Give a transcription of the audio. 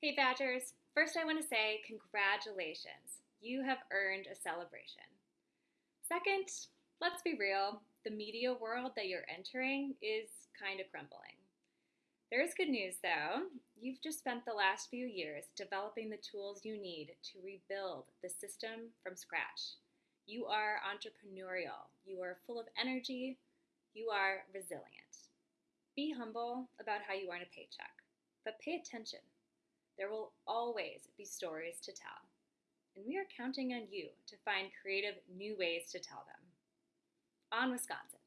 Hey Badgers, first I want to say congratulations. You have earned a celebration. Second, let's be real, the media world that you're entering is kind of crumbling. There is good news though. You've just spent the last few years developing the tools you need to rebuild the system from scratch. You are entrepreneurial, you are full of energy, you are resilient. Be humble about how you earn a paycheck, but pay attention. There will always be stories to tell, and we are counting on you to find creative new ways to tell them. On Wisconsin.